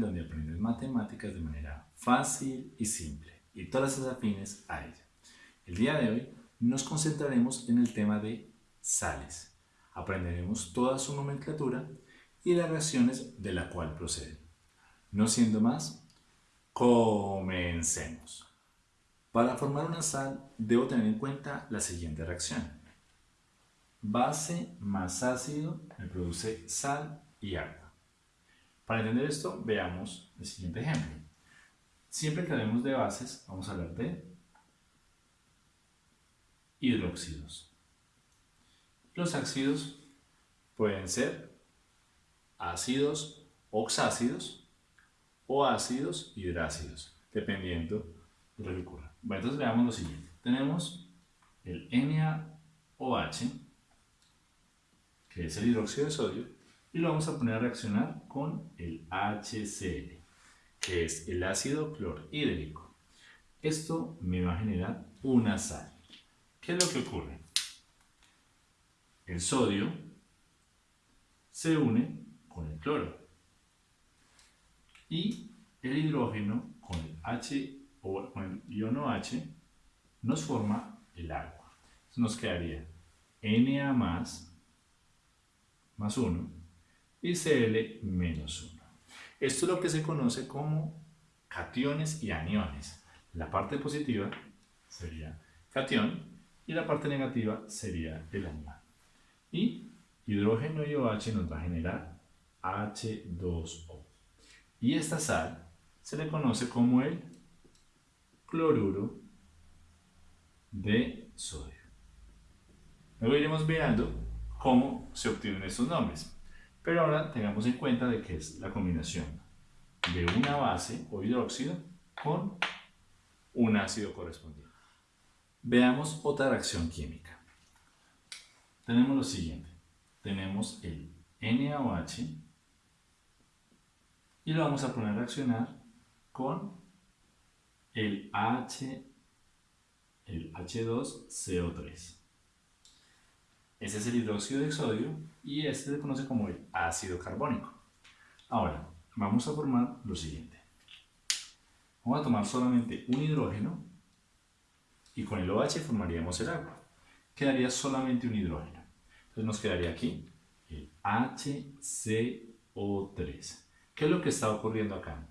donde aprendes matemáticas de manera fácil y simple y todas las afines a ella. El día de hoy nos concentraremos en el tema de sales. Aprenderemos toda su nomenclatura y las reacciones de la cual proceden. No siendo más, comencemos. Para formar una sal debo tener en cuenta la siguiente reacción base más ácido me produce sal y agua. Para entender esto, veamos el siguiente ejemplo. Siempre que hablemos de bases, vamos a hablar de hidróxidos. Los ácidos pueden ser ácidos oxácidos o ácidos hidrácidos, dependiendo de lo que ocurra. Bueno, entonces veamos lo siguiente. Tenemos el NaOH que es el hidróxido de sodio, y lo vamos a poner a reaccionar con el HCl, que es el ácido clorhídrico. Esto me va a generar una sal. ¿Qué es lo que ocurre? El sodio se une con el cloro y el hidrógeno con el H o con el iono H nos forma el agua. Nos quedaría Na más más 1 y Cl menos 1. Esto es lo que se conoce como cationes y aniones. La parte positiva sería cation y la parte negativa sería el anión. Y hidrógeno y OH nos va a generar H2O. Y esta sal se le conoce como el cloruro de sodio. Luego iremos viendo cómo se obtienen estos nombres. Pero ahora tengamos en cuenta de que es la combinación de una base o hidróxido con un ácido correspondiente. Veamos otra reacción química. Tenemos lo siguiente. Tenemos el NaOH y lo vamos a poner a reaccionar con el H, el H2CO3. Ese es el hidróxido de sodio y este se conoce como el ácido carbónico. Ahora, vamos a formar lo siguiente. Vamos a tomar solamente un hidrógeno y con el OH formaríamos el agua. Quedaría solamente un hidrógeno. Entonces nos quedaría aquí el HCO3. ¿Qué es lo que está ocurriendo acá?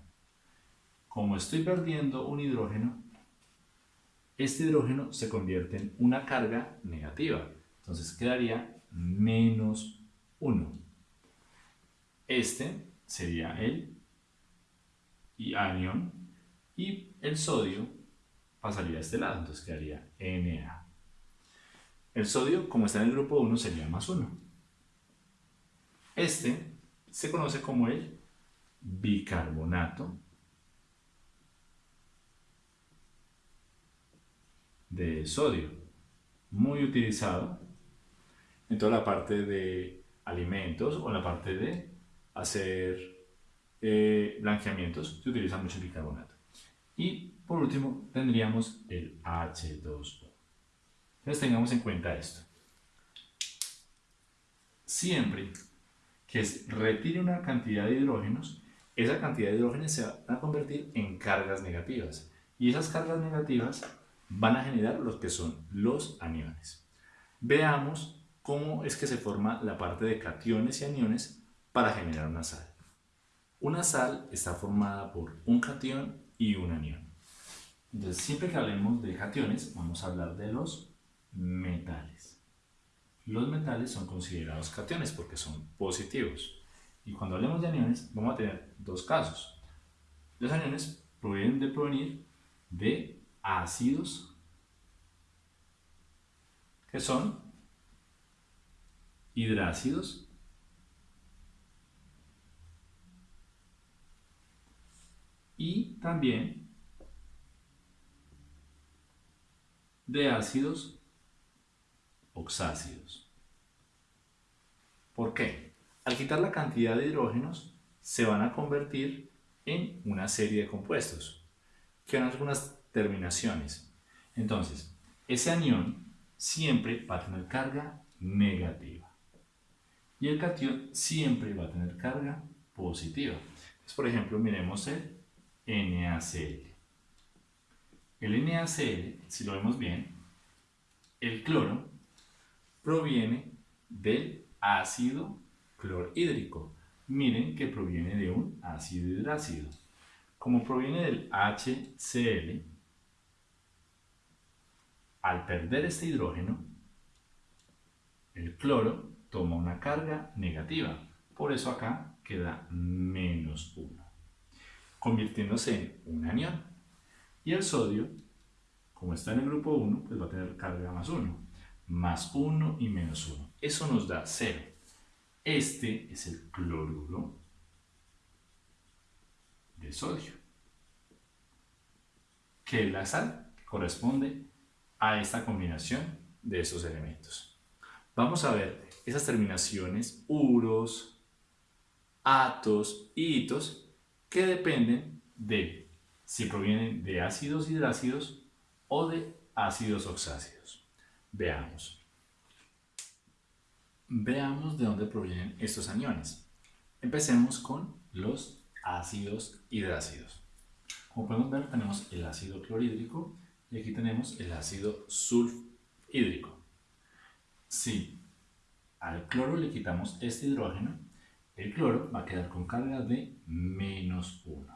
Como estoy perdiendo un hidrógeno, este hidrógeno se convierte en una carga negativa. Entonces quedaría menos 1. Este sería el anión y el sodio pasaría a este lado, entonces quedaría Na. El sodio, como está en el grupo 1, sería más 1. Este se conoce como el bicarbonato de sodio, muy utilizado en toda la parte de alimentos o en la parte de hacer eh, blanqueamientos se utiliza mucho el bicarbonato. Y por último tendríamos el H2O. Entonces tengamos en cuenta esto. Siempre que retire una cantidad de hidrógenos, esa cantidad de hidrógenos se va a convertir en cargas negativas. Y esas cargas negativas van a generar los que son los aniones. Veamos cómo es que se forma la parte de cationes y aniones para generar una sal. Una sal está formada por un catión y un anión. Entonces, siempre que hablemos de cationes, vamos a hablar de los metales. Los metales son considerados cationes porque son positivos. Y cuando hablemos de aniones, vamos a tener dos casos. Los aniones provienen de provenir de ácidos que son hidrácidos y también de ácidos oxácidos. ¿Por qué? Al quitar la cantidad de hidrógenos se van a convertir en una serie de compuestos que dan algunas terminaciones. Entonces, ese anión siempre va a tener carga negativa. Y el cation siempre va a tener carga positiva. Entonces, por ejemplo, miremos el NaCl. El NaCl, si lo vemos bien, el cloro proviene del ácido clorhídrico. Miren que proviene de un ácido hidrácido. Como proviene del HCl, al perder este hidrógeno, el cloro toma una carga negativa. Por eso acá queda menos 1, convirtiéndose en un anión. Y el sodio, como está en el grupo 1, pues va a tener carga más 1. Más 1 y menos 1. Eso nos da 0. Este es el cloruro de sodio, que es la sal que corresponde a esta combinación de estos elementos. Vamos a ver esas terminaciones uros, atos y que dependen de si provienen de ácidos hidrácidos o de ácidos oxácidos. Veamos. Veamos de dónde provienen estos aniones. Empecemos con los ácidos hidrácidos. Como podemos ver, tenemos el ácido clorhídrico y aquí tenemos el ácido sulfhídrico. Si al cloro le quitamos este hidrógeno, el cloro va a quedar con carga de menos 1.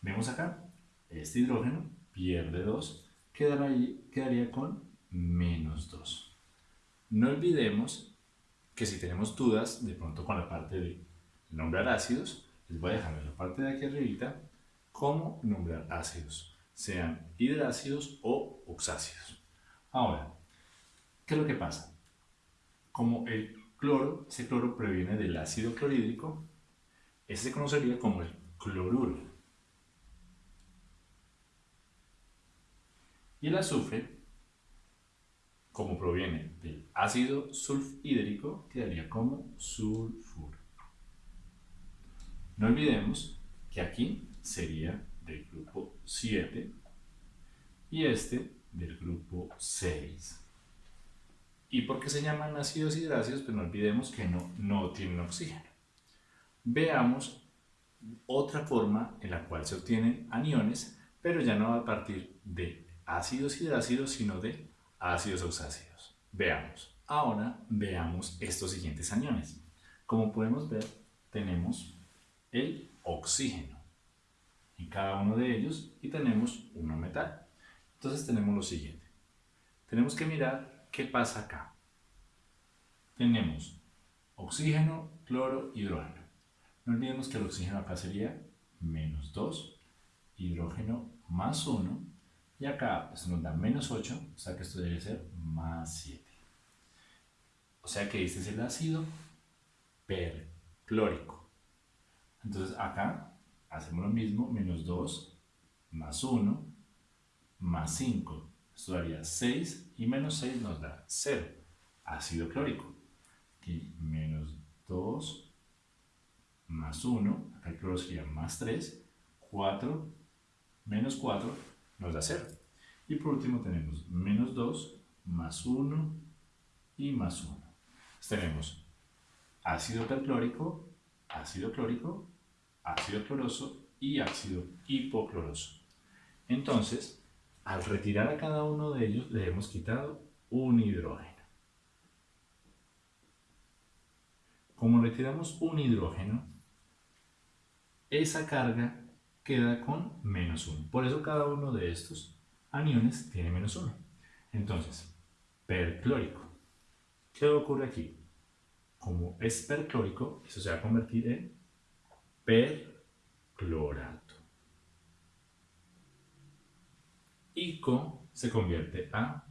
Vemos acá, este hidrógeno pierde 2, quedaría con menos 2. No olvidemos que si tenemos dudas de pronto con la parte de nombrar ácidos, les voy a dejar en la parte de aquí arribita cómo nombrar ácidos, sean hidrácidos o oxácidos. Ahora, ¿qué es lo que pasa? Como el cloro, ese cloro proviene del ácido clorhídrico, ese se conocería como el cloruro. Y el azufre como proviene del ácido sulfhídrico, quedaría como sulfuro. No olvidemos que aquí sería del grupo 7 y este del grupo 6. ¿Y por qué se llaman ácidos hidráceos? Pues no olvidemos que no, no tienen oxígeno. Veamos otra forma en la cual se obtienen aniones, pero ya no a partir de ácidos hidrácidos, sino de ácidos oxácidos. Veamos. Ahora veamos estos siguientes aniones. Como podemos ver, tenemos el oxígeno en cada uno de ellos y tenemos uno metal. Entonces tenemos lo siguiente. Tenemos que mirar qué pasa acá. Tenemos oxígeno, cloro, hidrógeno. No olvidemos que el oxígeno acá sería menos 2, hidrógeno más 1 y acá esto nos da menos 8, o sea que esto debe ser más 7. O sea que este es el ácido perclórico. Entonces acá hacemos lo mismo, menos 2 más 1 más 5. Esto daría 6 y menos 6 nos da 0. Ácido clórico. Aquí menos 2 más 1, acá el cloro sería más 3, 4 menos 4 nos da 0. Y por último tenemos menos 2 más 1 y más 1. tenemos ácido perclórico, ácido clórico, ácido cloroso y ácido hipocloroso. Entonces, al retirar a cada uno de ellos, le hemos quitado un hidrógeno. Como retiramos un hidrógeno, esa carga queda con menos 1. Por eso cada uno de estos aniones tiene menos 1. Entonces, perclórico. ¿Qué ocurre aquí? Como es perclórico, eso se va a convertir en perclorato. Ico se convierte a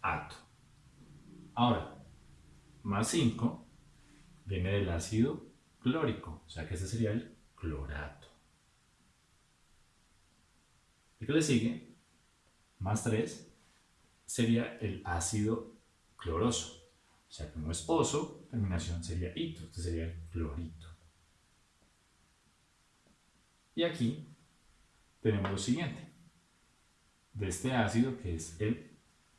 ato. Ahora, más 5 viene del ácido clórico, o sea que ese sería el clorato. ¿Y qué le sigue? Más 3 sería el ácido cloroso. O sea, como es oso, terminación sería ito, este sería el clorito. Y aquí tenemos lo siguiente. De este ácido, que es el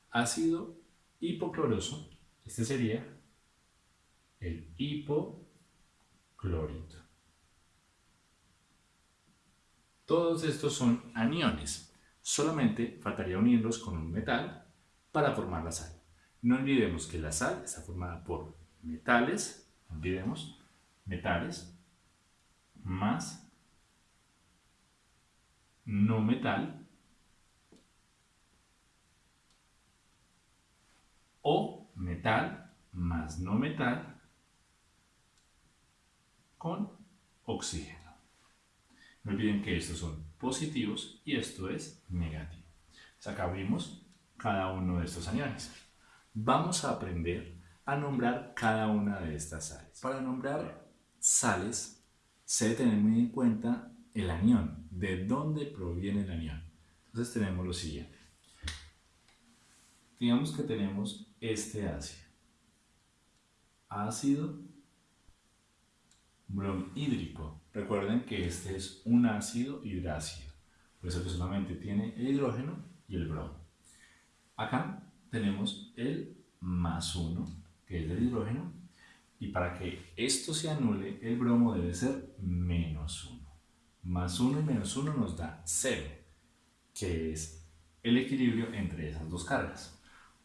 ácido hipocloroso, este sería el hipoclorito. Todos estos son aniones. Solamente faltaría unirlos con un metal para formar la sal. No olvidemos que la sal está formada por metales, olvidemos, metales, más no metal o metal más no metal con oxígeno. No olviden que estos son positivos y esto es negativo. acá abrimos cada uno de estos aniones. Vamos a aprender a nombrar cada una de estas sales. Para nombrar sales, se debe tener muy en cuenta el anión, de dónde proviene el anión. Entonces tenemos lo siguiente. Digamos que tenemos este ácido. Ácido bromhídrico. Recuerden que este es un ácido hidrácido, por eso que solamente tiene el hidrógeno y el bromo. Acá tenemos el más 1, que es el hidrógeno, y para que esto se anule, el bromo debe ser menos 1. Más 1 y menos 1 nos da 0, que es el equilibrio entre esas dos cargas.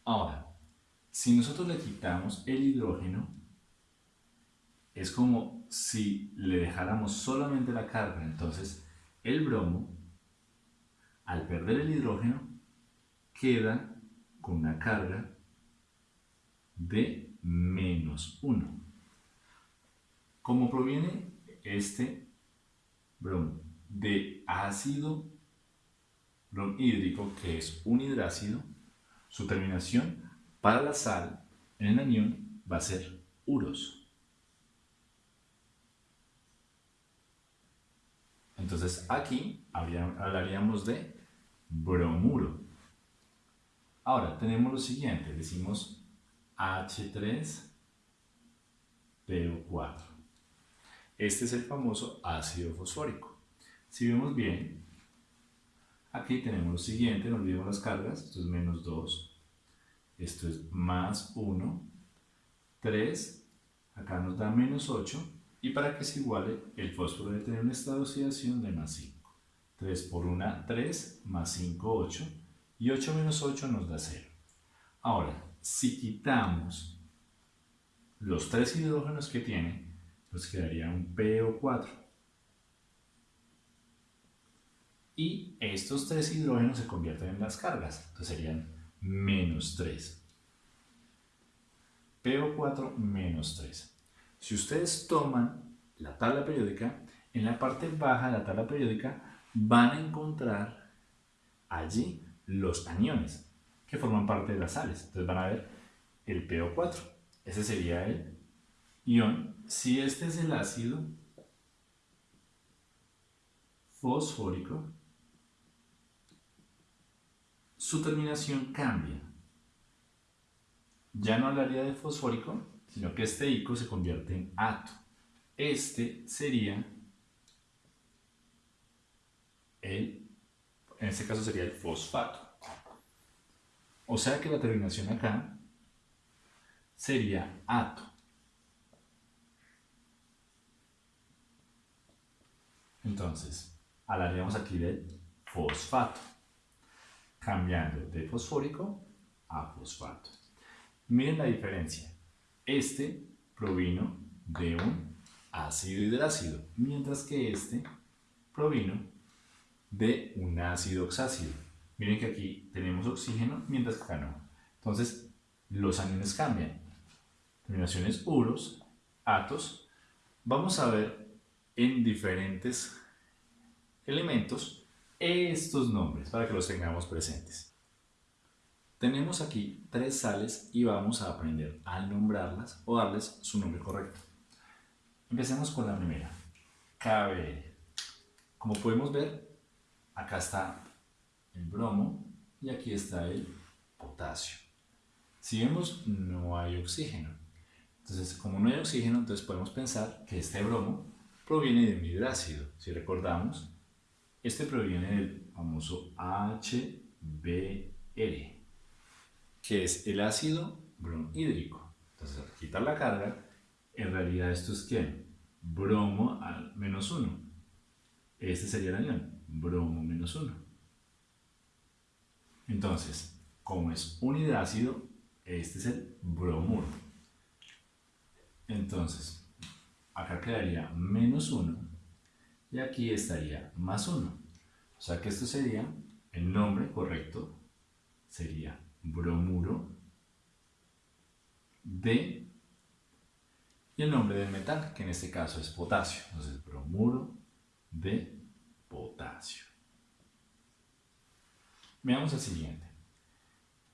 Ahora, si nosotros le quitamos el hidrógeno, es como si le dejáramos solamente la carga. Entonces, el bromo, al perder el hidrógeno, queda con una carga de menos 1. Como proviene este bromo de ácido bromhídrico, que es un hidrácido, su terminación para la sal en el anión va a ser uros. Entonces aquí hablaríamos de bromuro. Ahora tenemos lo siguiente, decimos H3PO4. Este es el famoso ácido fosfórico. Si vemos bien, aquí tenemos lo siguiente, no olvidemos las cargas, esto es menos 2, esto es más 1, 3, acá nos da menos 8, y para que se iguale, el fósforo debe tener un estado de oxidación de más 5. 3 por 1, 3, más 5, 8. Y 8 menos 8 nos da 0. Ahora, si quitamos los tres hidrógenos que tiene, nos quedaría un PO4. Y estos tres hidrógenos se convierten en las cargas, entonces serían menos 3. PO4 menos 3. Si ustedes toman la tabla periódica, en la parte baja de la tabla periódica van a encontrar allí los aniones que forman parte de las sales. Entonces van a ver el PO4. Ese sería el ion. Si este es el ácido fosfórico, su terminación cambia. Ya no hablaría de fosfórico, sino que este ico se convierte en ato. Este sería el, en este caso sería el fosfato. O sea que la terminación acá sería ato. Entonces, hablaríamos aquí del fosfato, cambiando de fosfórico a fosfato. Miren la diferencia. Este provino de un ácido hidrácido, mientras que este provino de un ácido oxácido. Miren que aquí tenemos oxígeno, mientras que acá no. Entonces, los aniones cambian. Terminaciones uros, atos. Vamos a ver en diferentes elementos estos nombres para que los tengamos presentes. Tenemos aquí tres sales y vamos a aprender a nombrarlas o darles su nombre correcto. Empecemos con la primera, KBr. Como podemos ver, acá está el bromo y aquí está el potasio. Si vemos, no hay oxígeno. Entonces, como no hay oxígeno, entonces podemos pensar que este bromo proviene de un hidrácido. Si recordamos, este proviene del famoso HBr que es el ácido bromhídrico. Entonces, al quitar la carga, En realidad esto es ¿quién? Bromo al menos 1. Este sería el anión, bromo menos 1. Entonces, como es un hidrácido, este es el bromuro. Entonces, acá quedaría menos 1 y aquí estaría más 1. O sea que esto sería, el nombre correcto sería bromuro de y el nombre del metal, que en este caso es potasio. Entonces, bromuro de potasio. Veamos el siguiente.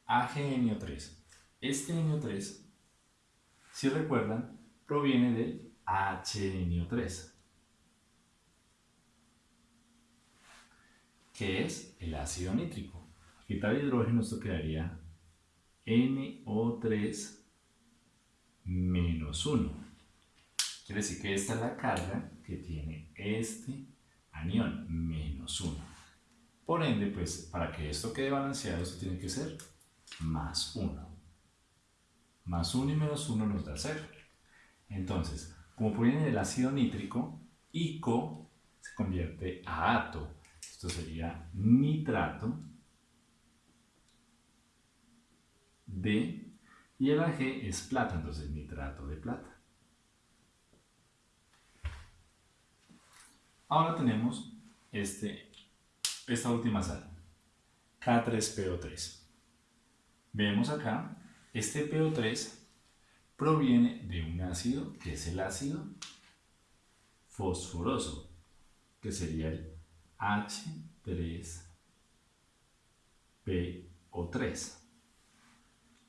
AgNO3. Este NO3, si recuerdan, proviene del HNO3, que es el ácido nítrico. Quitar hidrógeno, esto quedaría NO3 menos 1. Quiere decir que esta es la carga que tiene este anión, menos 1. Por ende, pues, para que esto quede balanceado, esto tiene que ser más 1 más 1 y menos 1 nos da 0. Entonces, como proviene del ácido nítrico, ICO se convierte a ato. Esto sería nitrato de, y el AG es plata, entonces nitrato de plata. Ahora tenemos este, esta última sal, K3PO3. Vemos acá este PO3 proviene de un ácido que es el ácido fosforoso, que sería el H3PO3.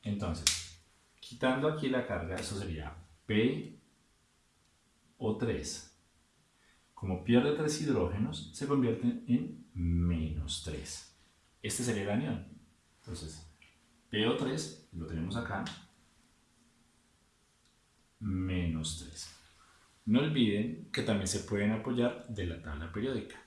Entonces, quitando aquí la carga, eso sería PO3. Como pierde tres hidrógenos, se convierte en menos 3. Este sería el anión. Entonces, PO3 lo tenemos acá, menos 3. No olviden que también se pueden apoyar de la tabla periódica.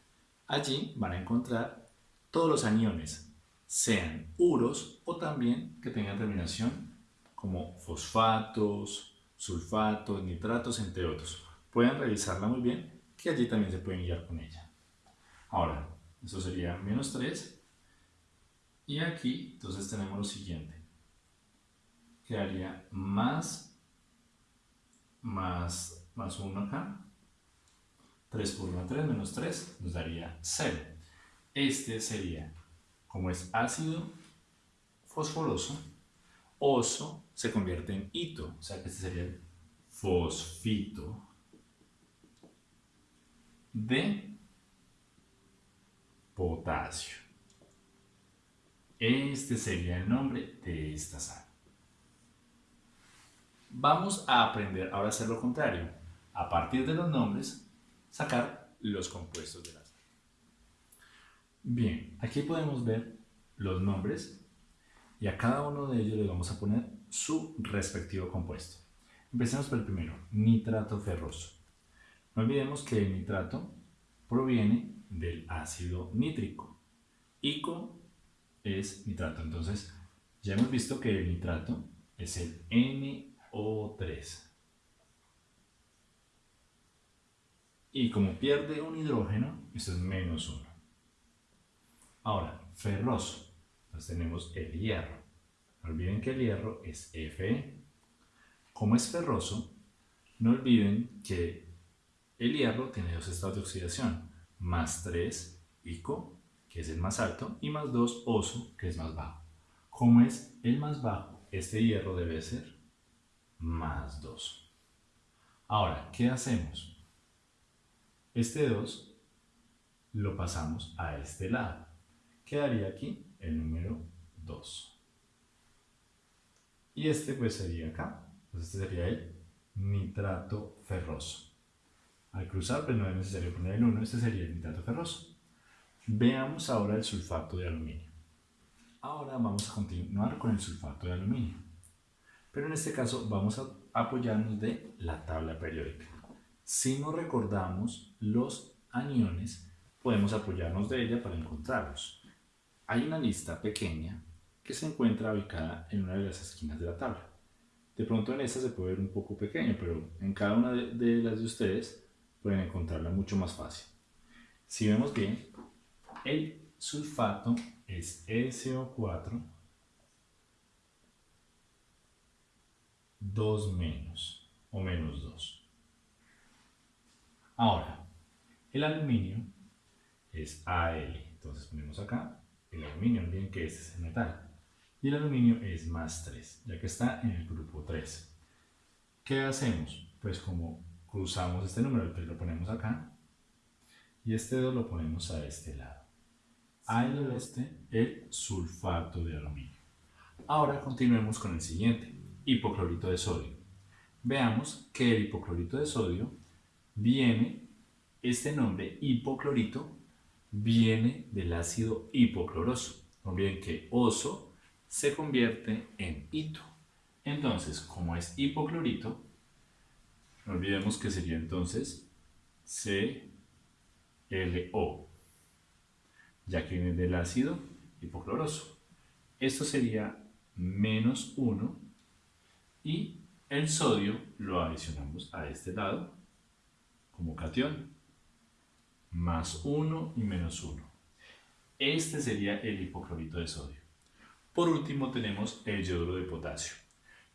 Allí van a encontrar todos los aniones, sean uros o también que tengan terminación como fosfatos, sulfatos, nitratos, entre otros. Pueden revisarla muy bien, que allí también se pueden guiar con ella. Ahora, eso sería menos 3 y aquí, entonces tenemos lo siguiente. Quedaría más, más, más 1 acá. 3 por 1, 3 menos 3 nos daría 0. Este sería, como es ácido fosforoso, oso se convierte en hito, o sea que este sería el fosfito de potasio. Este sería el nombre de esta sal. Vamos a aprender ahora a hacer lo contrario. A partir de los nombres, sacar los compuestos de la sal. Bien, aquí podemos ver los nombres y a cada uno de ellos le vamos a poner su respectivo compuesto. Empecemos por el primero, nitrato ferroso. No olvidemos que el nitrato proviene del ácido nítrico. Ico es nitrato. Entonces, ya hemos visto que el nitrato es el NO3. Y como pierde un hidrógeno, esto es menos 1. Ahora, ferroso. Entonces tenemos el hierro. No olviden que el hierro es Fe. Como es ferroso, no olviden que el hierro tiene dos estados de oxidación, más 3 ICO que es el más alto, y más 2, oso, que es más bajo. Como es el más bajo, este hierro debe ser más 2. Ahora, ¿qué hacemos? Este 2 lo pasamos a este lado. Quedaría aquí el número 2. Y este pues sería acá. Entonces este sería el nitrato ferroso. Al cruzar pues no es necesario poner el 1, este sería el nitrato ferroso. Veamos ahora el sulfato de aluminio. Ahora vamos a continuar con el sulfato de aluminio. Pero en este caso vamos a apoyarnos de la tabla periódica. Si no recordamos los aniones, podemos apoyarnos de ella para encontrarlos. Hay una lista pequeña que se encuentra ubicada en una de las esquinas de la tabla. De pronto en esta se puede ver un poco pequeño, pero en cada una de, las de ustedes pueden encontrarla mucho más fácil. Si vemos bien, el sulfato es SO4 2 menos o menos 2. Ahora, el aluminio es Al. Entonces ponemos acá el aluminio, olviden que este es el metal. Y el aluminio es más 3, ya que está en el grupo 3. ¿Qué hacemos? Pues como cruzamos este número, el 3 lo ponemos acá, y este 2 lo ponemos a este lado. Al oeste, el sulfato de aluminio. Ahora continuemos con el siguiente, hipoclorito de sodio. Veamos que el hipoclorito de sodio viene, este nombre hipoclorito, viene del ácido hipocloroso. No olviden que oso se convierte en hito. Entonces, como es hipoclorito, no olvidemos que sería entonces ClO, ya que viene del ácido hipocloroso. Esto sería menos 1 y el sodio lo adicionamos a este lado como cation, más 1 y menos 1. Este sería el hipoclorito de sodio. Por último tenemos el yoduro de potasio.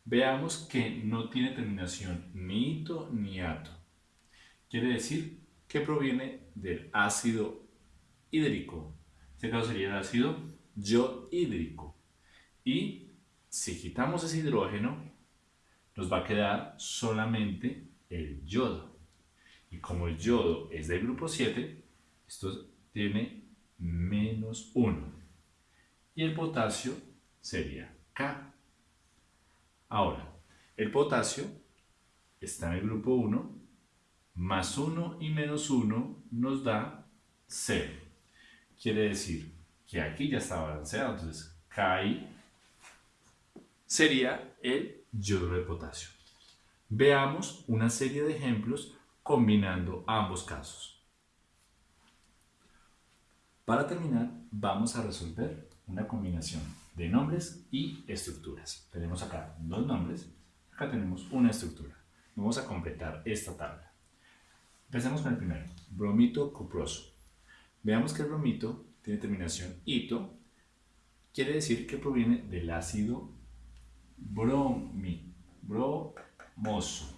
Veamos que no tiene terminación ni ito ni ato. Quiere decir que proviene del ácido hídrico. En este caso sería el ácido yohídrico. Y si quitamos ese hidrógeno, nos va a quedar solamente el yodo. Y como el yodo es del grupo 7, esto tiene menos 1. Y el potasio sería K. Ahora, el potasio está en el grupo 1, más 1 y menos 1 nos da 0. Quiere decir que aquí ya está balanceado, entonces KI sería el yoduro de potasio. Veamos una serie de ejemplos combinando ambos casos. Para terminar, vamos a resolver una combinación de nombres y estructuras. Tenemos acá dos nombres, acá tenemos una estructura. Vamos a completar esta tabla. Empecemos con el primero, bromito cuproso. Veamos que el bromito tiene terminación ito, quiere decir que proviene del ácido bromi, bromoso.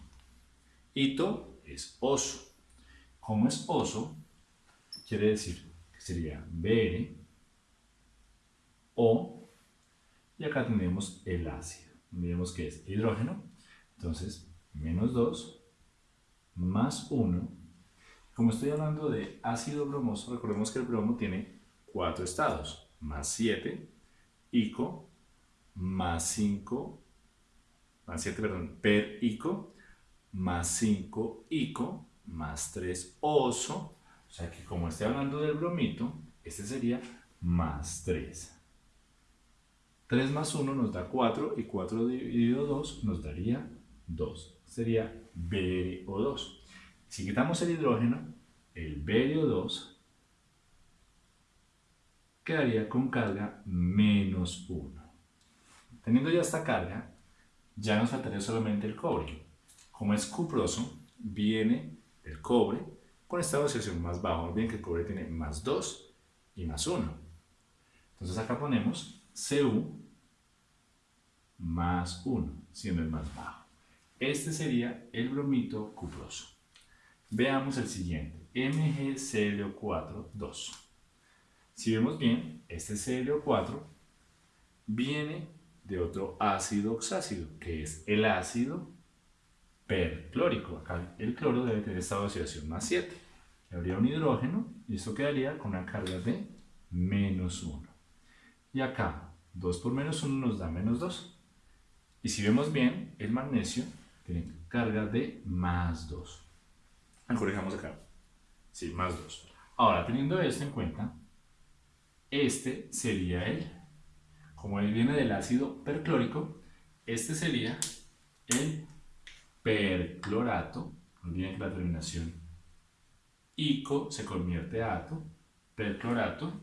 Ito es oso. Como es oso, quiere decir que sería Br o y acá tenemos el ácido. Miremos que es hidrógeno. Entonces, menos 2 más 1. Como estoy hablando de ácido bromoso, recordemos que el bromo tiene 4 estados. Más 7, ico, más 5, más 7, perdón, per ico, más 5 ico, más 3 oso. O sea que como estoy hablando del bromito, este sería más 3. 3 más 1 nos da 4 y 4 dividido 2 nos daría 2. Sería BO2. Si quitamos el hidrógeno, el BO2 quedaría con carga menos 1. Teniendo ya esta carga, ya nos faltaría solamente el cobre. Como es cuproso, viene el cobre con esta asociación más baja. Bien que el cobre tiene más 2 y más 1. Entonces acá ponemos Cu más 1, siendo el más bajo. Este sería el bromito cuproso. Veamos el siguiente, MgClO4, 2. Si vemos bien, este ClO4 viene de otro ácido oxácido, que es el ácido perclórico. Acá el cloro debe tener esta oxidación más 7. Habría un hidrógeno y esto quedaría con una carga de menos 1. Y acá 2 por menos 1 nos da menos 2. Y si vemos bien, el magnesio tiene carga de más 2. Corrijamos acá. Sí, más 2. Ahora, teniendo esto en cuenta, este sería el, como él viene del ácido perclórico, este sería el perclorato, olviden que la terminación ico se convierte a ato, perclorato,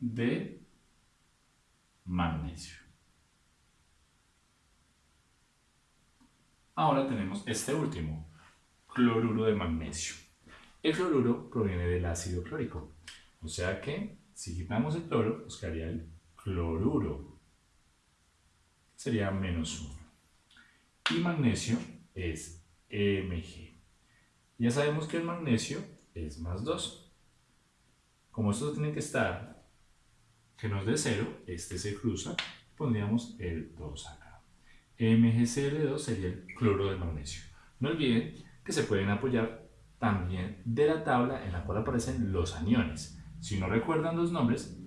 de magnesio. Ahora tenemos este último, cloruro de magnesio. El cloruro proviene del ácido clórico, o sea que si quitamos el cloro, nos quedaría el cloruro, sería menos 1. Y magnesio es Mg. Ya sabemos que el magnesio es más 2. Como estos tienen que estar, que nos dé 0, este se cruza, pondríamos el 2 acá. MgCl2 sería el cloro de magnesio. No olviden que se pueden apoyar también de la tabla en la cual aparecen los aniones. Si no recuerdan los nombres,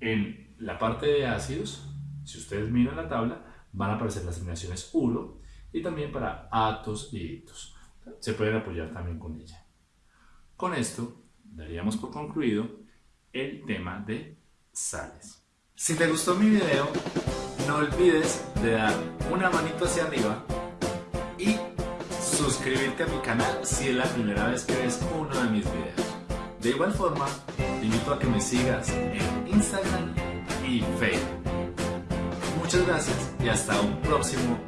en la parte de ácidos, si ustedes miran la tabla, van a aparecer las terminaciones uro y también para atos y hitos. Se pueden apoyar también con ella. Con esto, daríamos por concluido el tema de sales. Si te gustó mi video, no olvides de dar una manito hacia arriba suscribirte a mi canal si es la primera vez que ves uno de mis videos. De igual forma, te invito a que me sigas en Instagram y Facebook. Muchas gracias y hasta un próximo